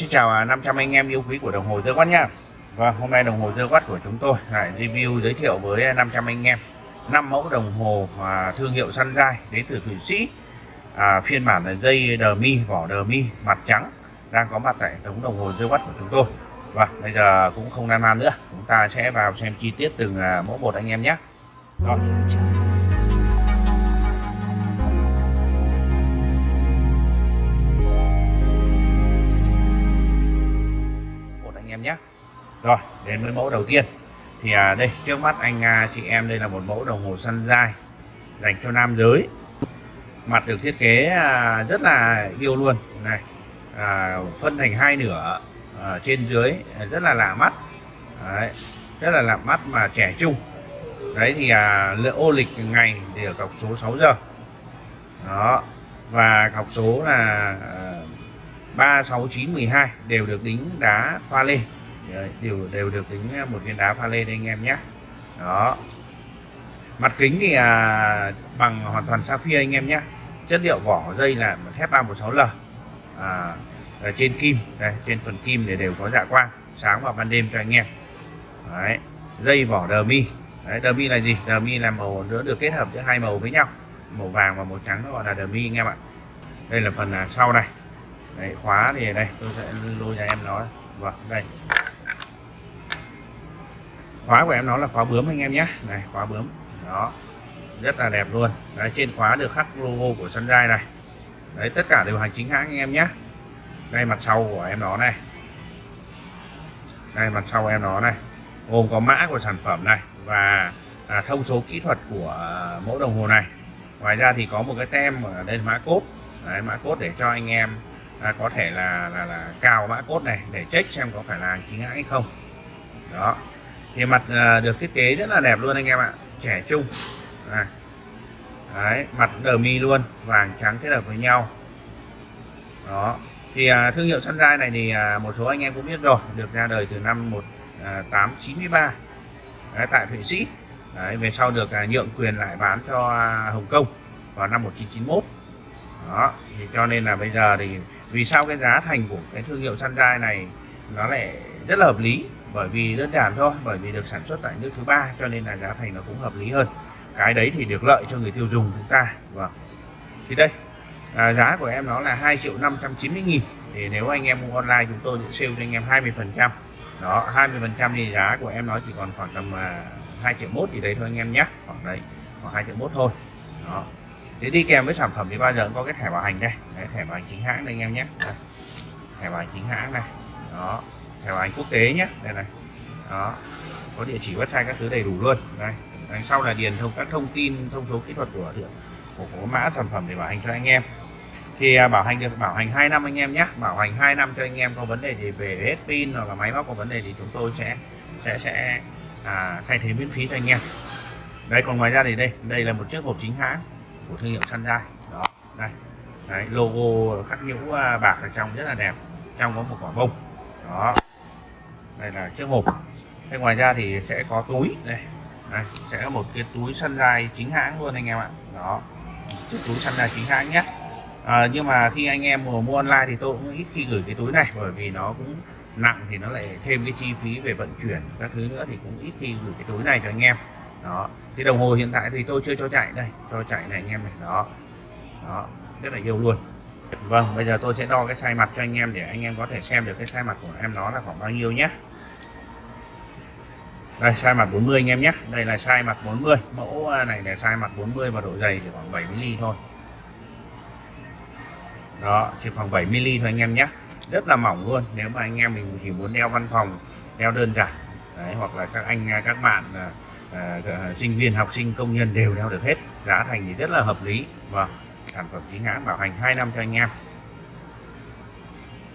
Xin chào à, 500 anh em yêu quý của đồng hồ Tơ Quát nha Và hôm nay đồng hồ Tơ Quát của chúng tôi lại review giới thiệu với à, 500 anh em năm mẫu đồng hồ à, thương hiệu Sunrise đến từ Thụy Sĩ. À, phiên bản là dây đờ mi vỏ đờ mi mặt trắng đang có mặt tại hệ thống đồng hồ Tơ Quát của chúng tôi. Và bây giờ cũng không nan man nữa, chúng ta sẽ vào xem chi tiết từng à, mẫu một anh em nhé. Rồi. Anh em nhé. Rồi đến với mẫu đầu tiên. Thì à, đây trước mắt anh à, chị em đây là một mẫu đồng hồ săn dai dành cho nam giới. Mặt được thiết kế à, rất là yêu luôn. Này à, phân thành hai nửa à, trên dưới à, rất là lạ mắt. Đấy, rất là lạ mắt mà trẻ trung. Đấy thì à, lựa ô lịch ngày thì ở cọc số 6 giờ. Đó và cọc số là à, 3 6 9 12 đều được đính đá pha lê. Đều đều được đính một viên đá pha lê đây anh em nhé. Đó. Mặt kính thì à, bằng hoàn toàn sapphire anh em nhé. Chất liệu vỏ dây là thép 316L à, ở trên kim đây trên phần kim để đều có dạ quang sáng vào ban đêm cho anh em. Đấy. dây vỏ đờ mi. Đấy, đờ mi là gì? Đờ mi là màu nữa được kết hợp giữa hai màu với nhau màu vàng và màu trắng nó gọi là đờ mi anh em ạ. Đây là phần à, sau này. Đấy, khóa thì đây tôi sẽ lôi cho em nó. Vâng đây. Khóa của em nó là khóa bướm anh em nhé. Này khóa bướm. Đó. Rất là đẹp luôn. Đấy, trên khóa được khắc logo của Sunrise này. Đấy tất cả đều hàng chính hãng anh em nhé. Đây mặt sau của em nó này. Đây mặt sau em nó này. Gồm có mã của sản phẩm này và à, thông số kỹ thuật của mẫu đồng hồ này. Ngoài ra thì có một cái tem ở đây mã cốt đấy, mã cốt để cho anh em à, có thể là, là là cào mã cốt này để check xem có phải là hàng chính hãng hay không. Đó. Thì mặt à, được thiết kế rất là đẹp luôn anh em ạ. Trẻ trung. À. Đấy, mặt đờ mi luôn vàng trắng kết hợp với nhau. Đó. Thì à, thương hiệu Sunrise này thì à, một số anh em cũng biết rồi được ra đời từ năm 1893 à, Đấy, tại Thụy Sĩ. Đấy, về sau được à, nhượng quyền lại bán cho à, Hồng Kông vào năm 1991 đó thì cho nên là bây giờ thì vì sao cái giá thành của cái thương hiệu Sunrise này nó lại rất là hợp lý? Bởi vì đơn giản thôi bởi vì được sản xuất tại nước thứ ba cho nên là giá thành nó cũng hợp lý hơn. Cái đấy thì được lợi cho người tiêu dùng chúng ta. Vâng. Thì đây à, giá của em nó là 2 triệu 590 nghìn. Thì nếu anh em mua online chúng tôi sẽ sale cho anh em 20 phần trăm. Đó 20 phần trăm thì giá của em nó chỉ còn khoảng tầm à, 2 triệu mốt gì đấy thôi anh em nhé. Khoảng đấy khoảng 2 triệu mốt thôi. Đó thế đi kèm với sản phẩm thì bao giờ cũng có cái thẻ bảo hành đây. Đấy, thẻ bảo hành chính hãng đây anh em nhé. Đây. thẻ bảo hành chính hãng này. Đó thẻ bảo hành quốc tế nhé. Đây này. Đó có địa chỉ website các thứ đầy đủ luôn. Đây. Đằng sau là điền thông các thông tin thông số kỹ thuật của của, của mã sản phẩm để bảo hành cho anh em. Thì à, bảo hành được bảo hành 2 năm anh em nhé. Bảo hành 2 năm cho anh em có vấn đề gì về hết pin hoặc là máy móc có vấn đề thì chúng tôi sẽ sẽ sẽ à, thay thế miễn phí cho anh em. Đây còn ngoài ra thì đây đây là một chiếc hộp chính hãng của thương hiệu Sunrise đó đây. Đấy, logo khắc nhũ à, bạc ở trong rất là đẹp. Trong có một quả bông. Đó. Đây là chiếc hộp. Thế ngoài ra thì sẽ có túi. Đây. Đây sẽ có một cái túi Sunrise chính hãng luôn anh em ạ. Đó. Chiếc túi Sunrise chính hãng nhé. À, nhưng mà khi anh em mua, mua online thì tôi cũng ít khi gửi cái túi này bởi vì nó cũng nặng thì nó lại thêm cái chi phí về vận chuyển các thứ nữa thì cũng ít khi gửi cái túi này cho anh em đó. Thì đồng hồ hiện tại thì tôi chưa cho chạy đây. Cho chạy này anh em này. Đó. Đó. Rất là yêu luôn. Vâng bây giờ tôi sẽ đo cái size mặt cho anh em để anh em có thể xem được cái size mặt của em nó là khoảng bao nhiêu nhé. Đây size mặt 40 anh em nhé. Đây là size mặt 40 mẫu à, này là size mặt 40 và độ dày chỉ khoảng 7 mm thôi. Đó chỉ khoảng 7 mm thôi anh em nhé. Rất là mỏng luôn. Nếu mà anh em mình chỉ muốn đeo văn phòng đeo đơn giản Đấy, hoặc là các anh à, các bạn à, À, à, sinh viên học sinh công nhân đều đeo được hết. Giá thành thì rất là hợp lý. Và sản phẩm chính hãng bảo hành 2 năm cho anh em.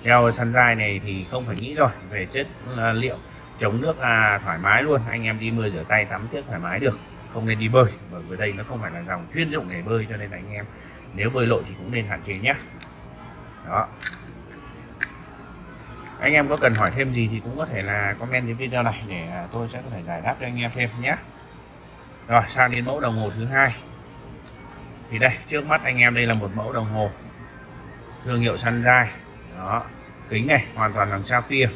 Theo sunrise này thì không phải nghĩ rồi về chất à, liệu chống nước là thoải mái luôn. Anh em đi mưa rửa tay tắm tiếp thoải mái được. Không nên đi bơi bởi vì đây nó không phải là dòng chuyên dụng để bơi cho nên là anh em nếu bơi lội thì cũng nên hạn chế nhé. Đó anh em có cần hỏi thêm gì thì cũng có thể là comment dưới video này để à, tôi sẽ có thể giải đáp cho anh em thêm nhé. Rồi sang đến mẫu đồng hồ thứ hai. Thì đây trước mắt anh em đây là một mẫu đồng hồ. Thương hiệu Sunrise. Đó kính này hoàn toàn bằng sapphire.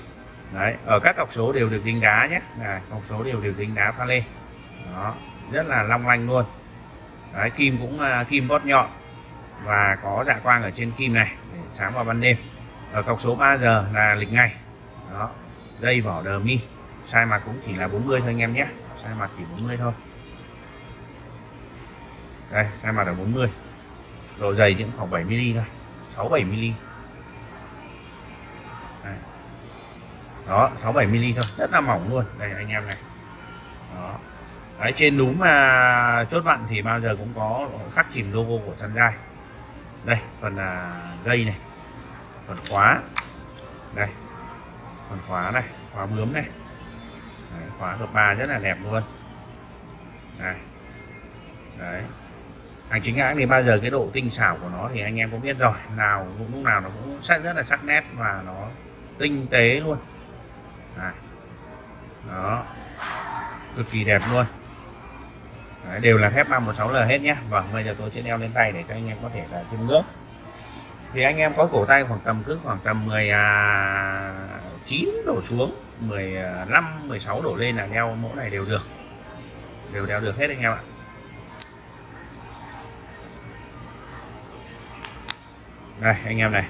Đấy ở các cọc số đều được đính đá nhé. Này cọc số đều được đính đá pha lê. Đó rất là long lanh luôn. Đấy kim cũng uh, kim vót nhọn. Và có dạ quang ở trên kim này để sáng vào ban đêm ở cọc số 3R là lịch ngày. Đó. Dây vỏ đờ mi. Sai mặt cũng chỉ là 40 thôi anh em nhé. Sai mặt chỉ 40 thôi. Đây sai mặt là 40 độ dày cũng khoảng 7 mm thôi. 6 7 mm đây. đó 6 7 mm thôi. Rất là mỏng luôn. Đây anh em này. Đó. Đấy, trên núm mà chốt vặn thì bao giờ cũng có khắc chìm logo của Sunrise đây phần là dây này phần khóa. Đây. Phần khóa này khóa bướm này. Đấy, khóa hợp ba rất là đẹp luôn. Này, đấy. Hành chính hãng thì bao giờ cái độ tinh xảo của nó thì anh em cũng biết rồi. Nào lúc nào nó cũng sắc rất là sắc nét và nó tinh tế luôn. Này. đó. Cực kỳ đẹp luôn. Đấy, đều là thép 516L hết nhé Vâng bây giờ tôi sẽ đeo lên tay để cho anh em có thể là chiêm ngưỡng thì anh em có cổ tay khoảng tầm cứ khoảng tầm 19 à, đổ xuống 15 16 à, đổ lên là đeo mẫu này đều được. Đều đeo được hết anh em ạ. Đây, anh em này.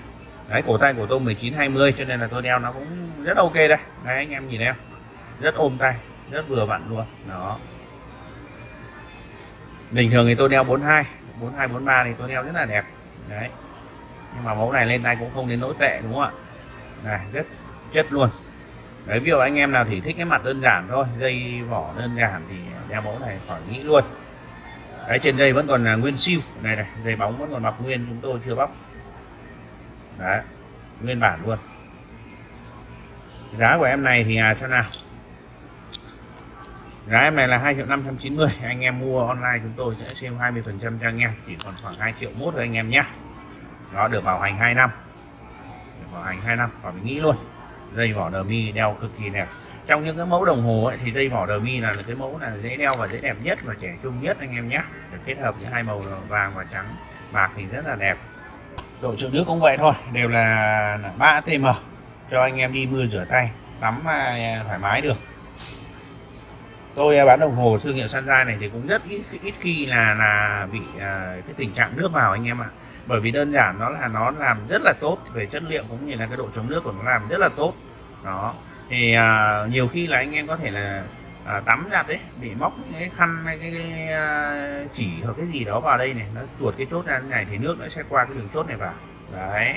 Đấy, cổ tay của tôi 19 20 cho nên là tôi đeo nó cũng rất ok đây. Đấy, anh em nhìn em. Rất ôm tay, rất vừa vặn luôn. Đó. Bình thường thì tôi đeo 42 42 43 thì tôi đeo rất là đẹp. Đấy nhưng mà mẫu này lên tay cũng không đến nỗi tệ đúng không ạ? Này rất chất luôn. Đấy ví dụ anh em nào thì thích cái mặt đơn giản thôi dây vỏ đơn giản thì đeo mẫu này khỏi nghĩ luôn. Đấy trên dây vẫn còn là nguyên siêu. Này này dây bóng vẫn còn mặc nguyên chúng tôi chưa bóc. Đấy nguyên bản luôn. Giá của em này thì à, sao nào? Giá em này là 2 triệu 590 anh em mua online chúng tôi sẽ xem 20 phần trăm cho anh em. Chỉ còn khoảng 2 triệu mốt thôi anh em nhé nó được bảo hành 2 năm. Được bảo hành 2 năm và mình nghĩ luôn dây vỏ đờ mi đeo cực kỳ đẹp. Trong những cái mẫu đồng hồ ấy, thì dây vỏ đờ mi là cái mẫu là dễ đeo và dễ đẹp nhất và trẻ trung nhất anh em nhé. Được kết hợp với hai màu vàng và trắng bạc thì rất là đẹp. Độ trường nước cũng vậy thôi đều là 3 atm cho anh em đi mưa rửa tay tắm à, thoải mái được. Tôi à, bán đồng hồ thương hiệu Sunrise này thì cũng rất ít ít khi là là bị à, cái tình trạng nước vào anh em ạ bởi vì đơn giản nó là nó làm rất là tốt về chất liệu cũng như là cái độ chống nước của nó làm rất là tốt. Đó. Thì à, nhiều khi là anh em có thể là à, tắm giặt đấy bị móc cái khăn hay cái, cái uh, chỉ hoặc cái gì đó vào đây này nó tuột cái chốt ra này thì nước nó sẽ qua cái đường chốt này vào. Đấy.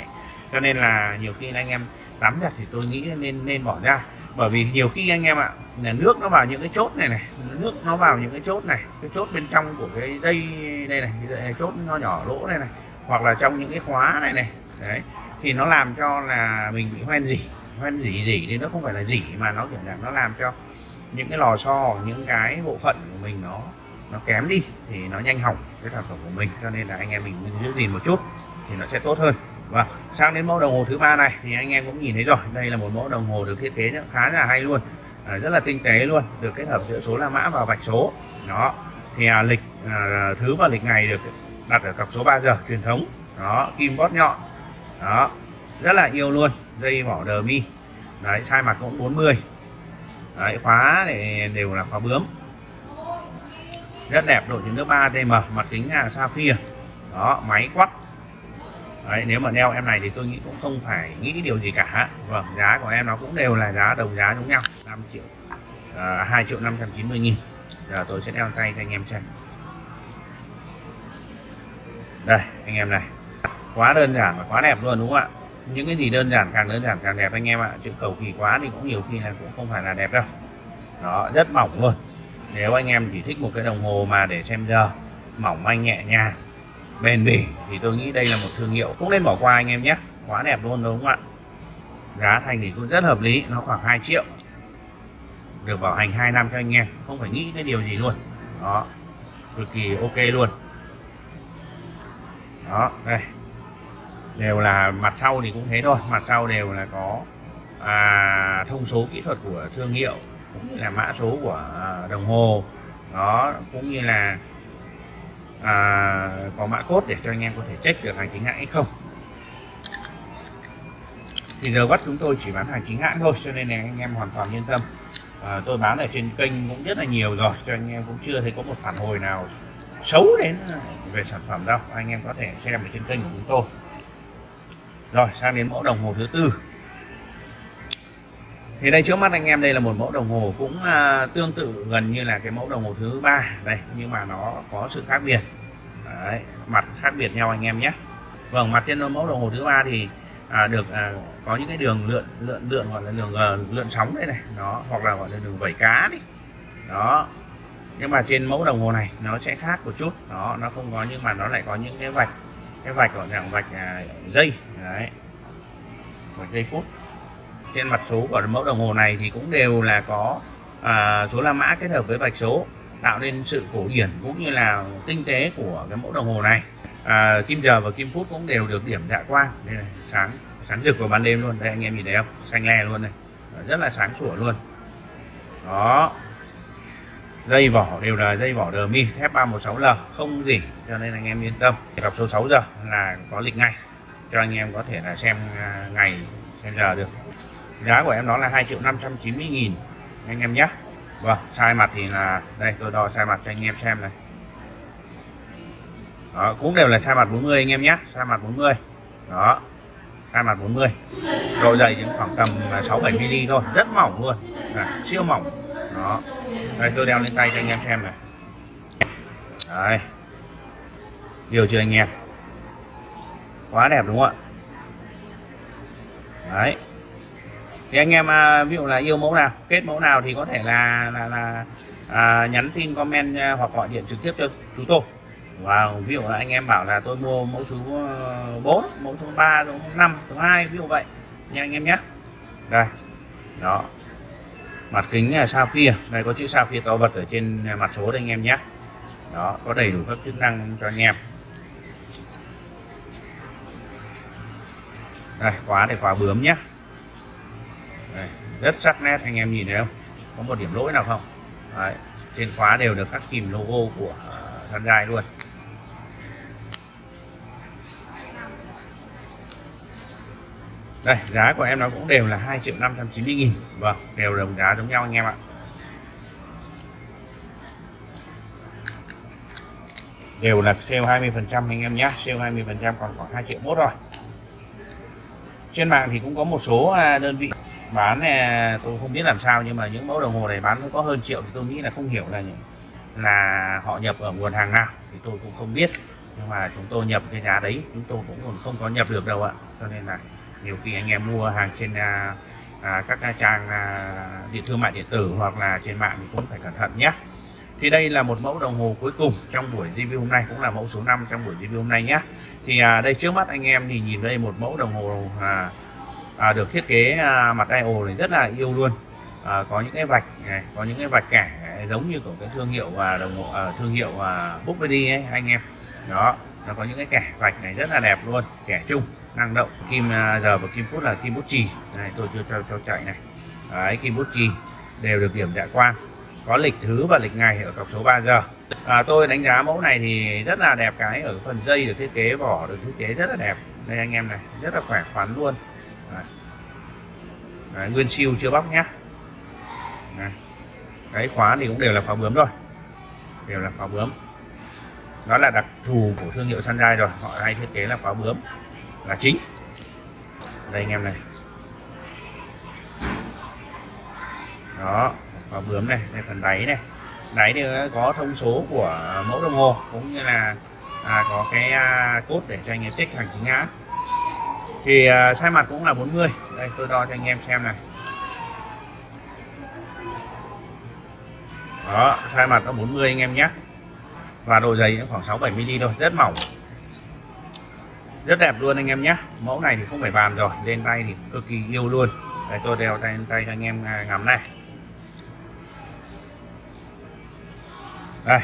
Cho nên là nhiều khi là anh em tắm giặt thì tôi nghĩ nên nên bỏ ra. Bởi vì nhiều khi anh em ạ là nước nó vào những cái chốt này này nước nó vào những cái chốt này cái chốt bên trong của cái dây đây này cái chốt nó nhỏ lỗ này này hoặc là trong những cái khóa này này. Đấy. Thì nó làm cho là mình bị hoen dỉ hoen dỉ dỉ thì nó không phải là dỉ mà nó kiểu là nó làm cho những cái lò xo những cái bộ phận của mình nó nó kém đi thì nó nhanh hỏng cái sản phẩm của mình. Cho nên là anh em mình giữ gìn một chút thì nó sẽ tốt hơn. Và sang đến mẫu đồng hồ thứ ba này thì anh em cũng nhìn thấy rồi. Đây là một mẫu đồng hồ được thiết kế khá là hay luôn. À, rất là tinh tế luôn. Được kết hợp giữa số la mã và vạch số. Đó. Thì à, lịch à, thứ và lịch ngày được đặt ở cặp số 3 giờ truyền thống. Đó kim bót nhọn. Đó rất là yêu luôn. Dây vỏ đờ mi. Đấy sai mặt cũng 40 đấy khóa để đều là khóa bướm. Rất đẹp độ chứa nước 3 tm mặt kính là sapphire đó máy quắc. Đấy, nếu mà đeo em này thì tôi nghĩ cũng không phải nghĩ điều gì cả. Vâng giá của em nó cũng đều là giá đồng giá giống nhau. 5 triệu à, 2 triệu 590 nghìn. Giờ tôi sẽ đeo tay cho anh em xem đây, anh em này. Quá đơn giản và quá đẹp luôn, đúng không ạ? Những cái gì đơn giản càng đơn giản càng đẹp anh em ạ. Chữ cầu kỳ quá thì cũng nhiều khi là cũng không phải là đẹp đâu. Đó, rất mỏng luôn. Nếu anh em chỉ thích một cái đồng hồ mà để xem giờ, mỏng manh nhẹ nhàng, bền bỉ, thì tôi nghĩ đây là một thương hiệu. Cũng nên bỏ qua anh em nhé. Quá đẹp luôn, đúng không ạ? Giá thành thì cũng rất hợp lý, nó khoảng 2 triệu. Được bảo hành 2 năm cho anh em, không phải nghĩ cái điều gì luôn. Đó, cực kỳ ok luôn đó đây. Đều là mặt sau thì cũng thế thôi. Mặt sau đều là có à, thông số kỹ thuật của thương hiệu cũng như là mã số của à, đồng hồ. Đó cũng như là à, có mã cốt để cho anh em có thể check được hành chính hãng hay không. Thì giờ bắt chúng tôi chỉ bán hàng chính hãng thôi cho nên là anh em hoàn toàn yên tâm. À, tôi bán ở trên kênh cũng rất là nhiều rồi cho anh em cũng chưa thấy có một phản hồi nào xấu đến à, về sản phẩm đâu. Anh em có thể xem ở trên kênh của chúng tôi. Rồi sang đến mẫu đồng hồ thứ tư. Thì đây trước mắt anh em đây là một mẫu đồng hồ cũng uh, tương tự gần như là cái mẫu đồng hồ thứ ba. Đây nhưng mà nó có sự khác biệt. Đấy, mặt khác biệt nhau anh em nhé. Vâng mặt trên mẫu đồng hồ thứ ba thì à, được à, có những cái đường lượn lượn lượn gọi là đường uh, lượn sóng đây này. Nó hoặc là gọi là đường vẩy cá đi. Đó nhưng mà trên mẫu đồng hồ này nó sẽ khác một chút. Đó nó không có nhưng mà nó lại có những cái vạch cái vạch gọi là vạch à, dây. Đấy vạch dây phút. Trên mặt số của mẫu đồng hồ này thì cũng đều là có à, số la mã kết hợp với vạch số tạo nên sự cổ điển cũng như là tinh tế của cái mẫu đồng hồ này. À, kim giờ và kim phút cũng đều được điểm dạ quang. Đây này sáng sáng rực vào ban đêm luôn. Đây anh em nhìn thấy không? Xanh le luôn này rất là sáng sủa luôn. Đó dây vỏ đều là dây vỏ đờ mi F316L không gì cho nên anh em yên tâm. Gặp số 6 giờ là có lịch ngay cho anh em có thể là xem à, ngày xem giờ được. Giá của em nó là 2 triệu 590 nghìn anh em nhé. Vâng sai mặt thì là đây tôi đo sai mặt cho anh em xem này. Đó, cũng đều là sai mặt 40 anh em nhé sai mặt 40 đó sai mặt 40 độ dày những khoảng tầm 6 7 mm thôi rất mỏng luôn à, siêu mỏng. Đó đây tôi đeo lên tay cho anh em xem này. Đấy điều chưa anh em? Quá đẹp đúng không ạ? Đấy. Thì anh em à, ví dụ là yêu mẫu nào kết mẫu nào thì có thể là là, là à, nhắn tin comment à, hoặc gọi điện trực tiếp cho chúng tôi và ví dụ là anh em bảo là tôi mua mẫu số ờ, 4 mẫu số 3 số 5 số 2 ví dụ vậy. Nha anh em nhé. Đây. Đó mặt kính là sapphire. Đây có chữ sapphire to vật ở trên à, mặt số đây anh em nhé. Đó có đầy đủ các chức năng cho anh em. Đây khóa để khóa bướm nhé. Đây, rất sắc nét anh em nhìn thấy không? Có một điểm lỗi nào không? Đấy, trên khóa đều được khắc kìm logo của à, thân gai luôn. Đây, giá của em nó cũng đều là 2 triệu 590 nghìn. Vâng đều đồng giá giống nhau anh em ạ. Đều là sale 20 phần trăm anh em nhé. Sale 20 phần trăm còn khoảng 2 triệu mốt rồi trên mạng thì cũng có một số à, đơn vị bán à, tôi không biết làm sao nhưng mà những mẫu đồng hồ này bán có hơn triệu thì tôi nghĩ là không hiểu là là họ nhập ở nguồn hàng nào thì tôi cũng không biết. Nhưng mà chúng tôi nhập cái giá đấy, chúng tôi cũng còn không có nhập được đâu ạ. Cho nên là nhiều khi anh em mua hàng trên à, à, các à, trang à, điện thương mại điện tử hoặc là trên mạng thì cũng phải cẩn thận nhé. Thì đây là một mẫu đồng hồ cuối cùng trong buổi review hôm nay cũng là mẫu số 5 trong buổi review hôm nay nhé. Thì à, đây trước mắt anh em thì nhìn đây một mẫu đồng hồ à, à, được thiết kế à, mặt dial này rất là yêu luôn. À, có những cái vạch này có những cái vạch kẻ giống như của cái thương hiệu và đồng hồ à, thương hiệu à, Bookbody ấy anh em. Đó nó có những cái kẻ vạch này rất là đẹp luôn kẻ chung năng động kim à, giờ và kim phút là kim bút chì. Này tôi chưa cho cho chạy này. Đấy kim bút chì đều được điểm đại quang. Có lịch thứ và lịch ngày ở cọc số 3 giờ à, tôi đánh giá mẫu này thì rất là đẹp cái ở phần dây được thiết kế vỏ được thiết kế rất là đẹp. Đây anh em này rất là khỏe khoắn luôn. Đấy. Đấy, nguyên siêu chưa bóc nhá. Đấy. cái khóa thì cũng đều là khóa bướm rồi. Đều là khóa bướm. Đó là đặc thù của thương hiệu Sunshine rồi họ hay thiết kế là khóa bướm là chính. Đây anh em này. Đó và bướm này đây phần đáy này. Đáy thì có thông số của mẫu đồng hồ cũng như là à, có cái à, cốt để cho anh em check hàng chính hãng. Thì à, sai mặt cũng là 40 đây tôi đo cho anh em xem này. Đó sai mặt có 40 anh em nhé. Và độ dày khoảng 6 7 mm thôi rất mỏng rất đẹp luôn anh em nhé. Mẫu này thì không phải bàn rồi lên tay thì cực kỳ yêu luôn. Đây tôi đeo tay tay cho anh em à, ngắm này. Đây.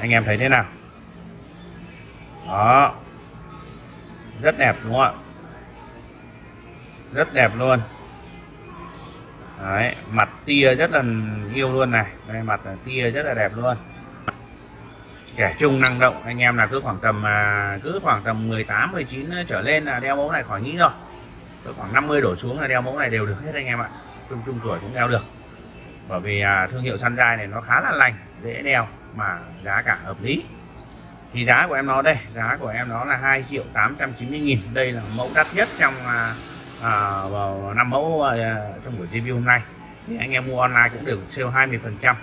Anh em thấy thế nào? Đó. Rất đẹp đúng không ạ? Rất đẹp luôn. Đấy, mặt tia rất là yêu luôn này. Đây mặt tia rất là đẹp luôn trẻ trung năng động. Anh em là cứ khoảng tầm à, cứ khoảng tầm 18 19 trở lên là đeo mẫu này khỏi nghĩ rồi. Cứ khoảng 50 đổ xuống là đeo mẫu này đều được hết anh em ạ. Trung trung tuổi cũng đeo được. Bởi vì à, thương hiệu săn dai này nó khá là lành dễ đeo mà giá cả hợp lý. Thì giá của em nó đây giá của em nó là 2 triệu 890 nghìn. Đây là mẫu đắt nhất trong à, à, vào năm mẫu à, trong buổi review hôm nay. Thì anh em mua online cũng được sale 20 phần trăm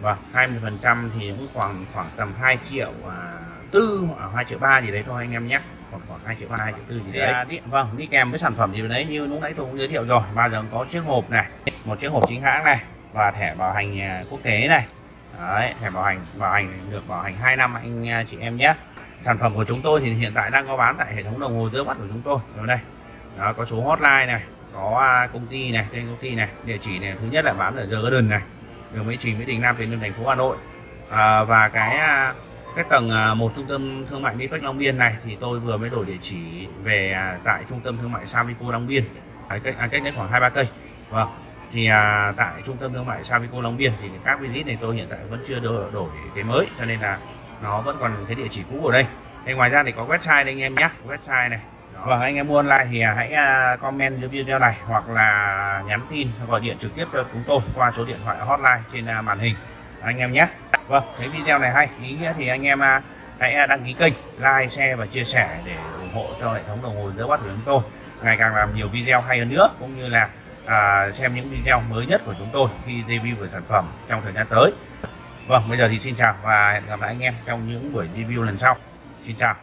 và 20 phần trăm thì cũng khoảng khoảng tầm 2 triệu à, tư hoặc 2 triệu ba gì đấy thôi anh em nhé. Khoảng khoảng 2 triệu ba 2 triệu tư gì đấy. à, đi, vâng đi kèm với sản phẩm gì đấy như lúc nãy tôi cũng giới thiệu rồi. Bao giờ có chiếc hộp này một chiếc hộp chính hãng này và thẻ bảo hành à, quốc tế này. Đấy, thẻ bảo hành bảo hành được bảo hành 2 năm anh à, chị em nhé. Sản phẩm của chúng tôi thì hiện tại đang có bán tại hệ thống đồng hồ giữa mắt của chúng tôi. Ở đây. Đó có số hotline này có à, công ty này tên công ty này địa chỉ này. Thứ nhất là bán ở The Garden này đường Mỹ Trình Mỹ Đình Nam Tiền Liêm thành phố Hà Nội. À, và cái à, cái tầng à, một trung tâm thương mại Nipec Long Biên này thì tôi vừa mới đổi địa chỉ về à, tại trung tâm thương mại Savico Long Biên. À, cách, à, cách đấy khoảng hai ba cây. Vâng. Thì à, tại trung tâm thương mại Savico Long Biên thì các visit này tôi hiện tại vẫn chưa đổi, đổi cái mới cho nên là nó vẫn còn cái địa chỉ cũ ở đây. Thì ngoài ra thì có website đây anh em nhé website này. Vâng anh em mua online thì à, hãy à, comment dưới video này hoặc là nhắn tin gọi điện trực tiếp cho chúng tôi qua số điện thoại hotline trên à, màn hình. Anh em nhé. Vâng thấy video này hay ý nghĩa thì anh em hãy đăng ký kênh like share và chia sẻ để ủng hộ cho hệ thống đồng hồ đỡ bắt của chúng tôi. Ngày càng làm nhiều video hay hơn nữa cũng như là à, xem những video mới nhất của chúng tôi khi review về sản phẩm trong thời gian tới. Vâng bây giờ thì xin chào và hẹn gặp lại anh em trong những buổi review lần sau. Xin chào.